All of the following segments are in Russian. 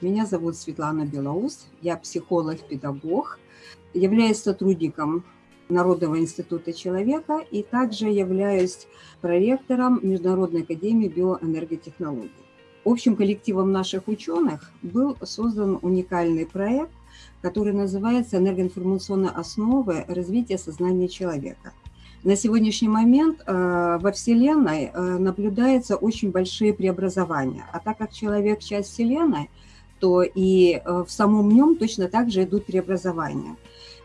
Меня зовут Светлана Белоус, я психолог-педагог, являюсь сотрудником Народного института человека и также являюсь проректором Международной академии биоэнерготехнологий. Общим коллективом наших ученых был создан уникальный проект, который называется «Энергоинформационные основы развития сознания человека». На сегодняшний момент э, во Вселенной э, наблюдаются очень большие преобразования, а так как человек – часть Вселенной, то и э, в самом нем точно так же идут преобразования.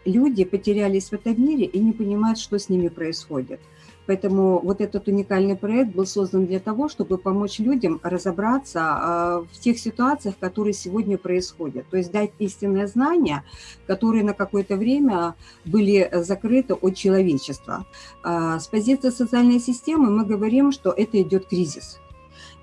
Люди потерялись в этом мире и не понимают, что с ними происходит – Поэтому вот этот уникальный проект был создан для того, чтобы помочь людям разобраться а, в тех ситуациях, которые сегодня происходят. То есть дать истинное знание, которые на какое-то время были закрыты от человечества. А, с позиции социальной системы мы говорим, что это идет кризис.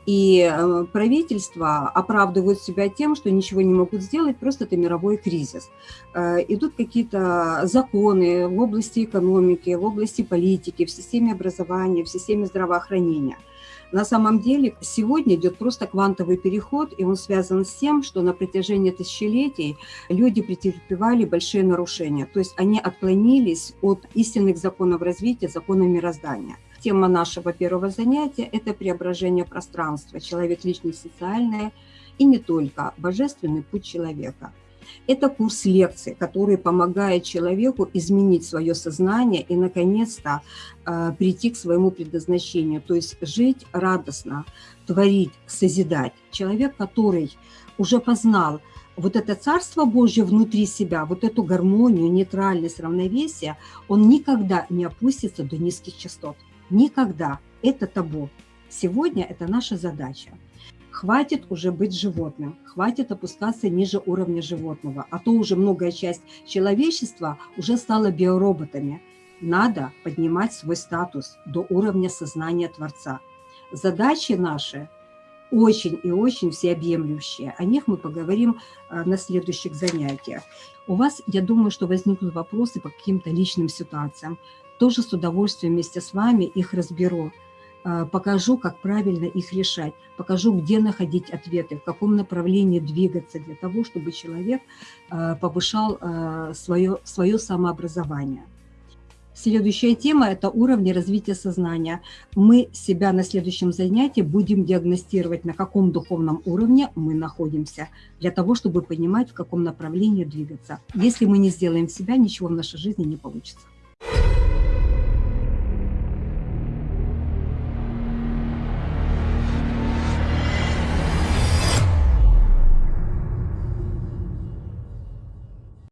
И э, правительства оправдывают себя тем, что ничего не могут сделать, просто это мировой кризис. Э, идут какие-то законы в области экономики, в области политики, в системе образования, в системе здравоохранения. На самом деле сегодня идет просто квантовый переход, и он связан с тем, что на протяжении тысячелетий люди претерпевали большие нарушения. То есть они отклонились от истинных законов развития, законов мироздания. Тема нашего первого занятия – это преображение пространства, человек, личность, социальное и не только, божественный путь человека. Это курс лекций, который помогает человеку изменить свое сознание и, наконец-то, э, прийти к своему предназначению, то есть жить радостно, творить, созидать. Человек, который уже познал вот это Царство Божье внутри себя, вот эту гармонию, нейтральность, равновесие, он никогда не опустится до низких частот. Никогда. Это табу. Сегодня это наша задача. Хватит уже быть животным, хватит опускаться ниже уровня животного, а то уже многая часть человечества уже стала биороботами. Надо поднимать свой статус до уровня сознания Творца. Задачи наши очень и очень всеобъемлющие. О них мы поговорим э, на следующих занятиях. У вас, я думаю, что возникнут вопросы по каким-то личным ситуациям тоже с удовольствием вместе с вами их разберу. А, покажу, как правильно их решать, покажу, где находить ответы, в каком направлении двигаться для того, чтобы человек а, повышал свое, а, свое самообразование. Следующая тема – это уровни развития сознания. Мы себя на следующем занятии будем диагностировать, на каком духовном уровне мы находимся, для того, чтобы понимать, в каком направлении двигаться. Если мы не сделаем себя, ничего в нашей жизни не получится.